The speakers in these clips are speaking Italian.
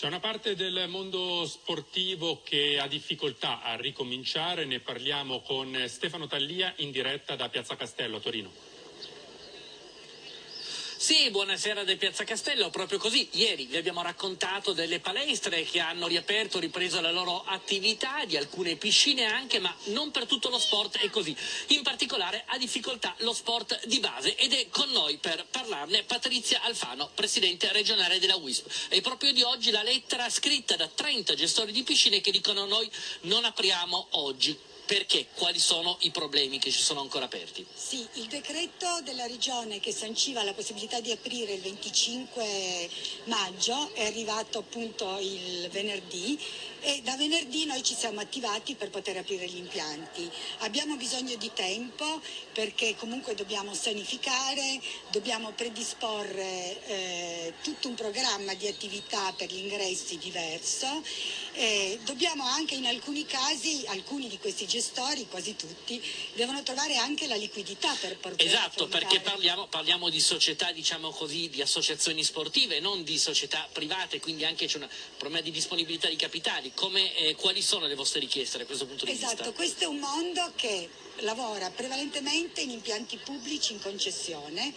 C'è una parte del mondo sportivo che ha difficoltà a ricominciare, ne parliamo con Stefano Tallia in diretta da Piazza Castello a Torino. Sì, buonasera del Piazza Castello, proprio così. Ieri vi abbiamo raccontato delle palestre che hanno riaperto, ripreso la loro attività, di alcune piscine anche, ma non per tutto lo sport è così. In particolare ha difficoltà lo sport di base ed è con noi per parlarne Patrizia Alfano, presidente regionale della WISP. E proprio di oggi la lettera scritta da 30 gestori di piscine che dicono noi non apriamo oggi. Perché? Quali sono i problemi che ci sono ancora aperti? Sì, il decreto della Regione che sanciva la possibilità di aprire il 25 maggio è arrivato appunto il venerdì e da venerdì noi ci siamo attivati per poter aprire gli impianti. Abbiamo bisogno di tempo perché comunque dobbiamo sanificare, dobbiamo predisporre eh, tutto un programma di attività per gli ingressi diverso e dobbiamo anche in alcuni casi, alcuni di questi gestori, quasi tutti, devono trovare anche la liquidità per poter Esatto, perché parliamo, parliamo, di società, diciamo così, di associazioni sportive, non di società private, quindi anche c'è un problema di disponibilità di capitali come, eh, quali sono le vostre richieste da questo punto di esatto, vista? Esatto, questo è un mondo che lavora prevalentemente in impianti pubblici in concessione,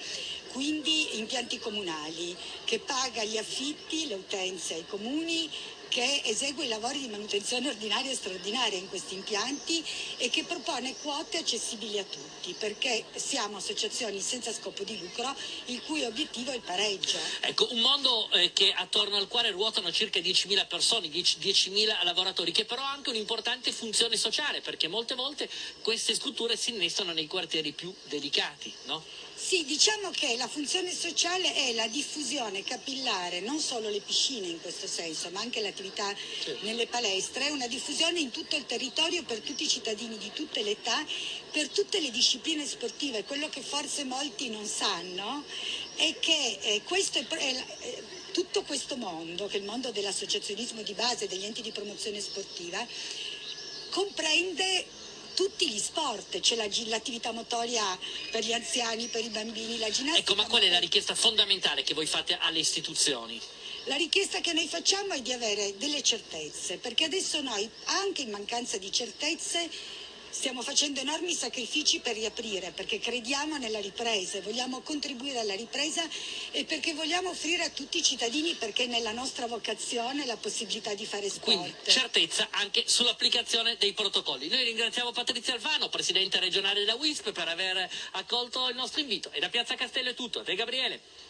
quindi impianti comunali, che paga gli affitti, le utenze ai comuni che esegue i lavori di manutenzione ordinaria e straordinaria in questi impianti e che propone quote accessibili a tutti, perché siamo associazioni senza scopo di lucro il cui obiettivo è il pareggio. Ecco, un mondo eh, che attorno al quale ruotano circa 10.000 persone, 10.000 lavoratori, che però ha anche un'importante funzione sociale, perché molte volte queste strutture si innestano nei quartieri più delicati, no? Sì, diciamo che la funzione sociale è la diffusione capillare, non solo le piscine in questo senso, ma anche l'attività certo. nelle palestre, una diffusione in tutto il territorio per tutti i cittadini di tutte le età, per tutte le discipline sportive. Quello che forse molti non sanno è che eh, questo è, è, è tutto questo mondo, che è il mondo dell'associazionismo di base, degli enti di promozione sportiva, comprende tutti gli sport, c'è l'attività motoria per gli anziani, per i bambini, la ginnastica. Ecco, ma qual è la richiesta fondamentale che voi fate alle istituzioni? La richiesta che noi facciamo è di avere delle certezze, perché adesso noi, anche in mancanza di certezze, Stiamo facendo enormi sacrifici per riaprire perché crediamo nella ripresa, vogliamo contribuire alla ripresa e perché vogliamo offrire a tutti i cittadini perché è nella nostra vocazione la possibilità di fare sport. Quindi certezza anche sull'applicazione dei protocolli. Noi ringraziamo Patrizia Alfano, Presidente regionale della WISP, per aver accolto il nostro invito. E da Piazza Castello è tutto. A te Gabriele.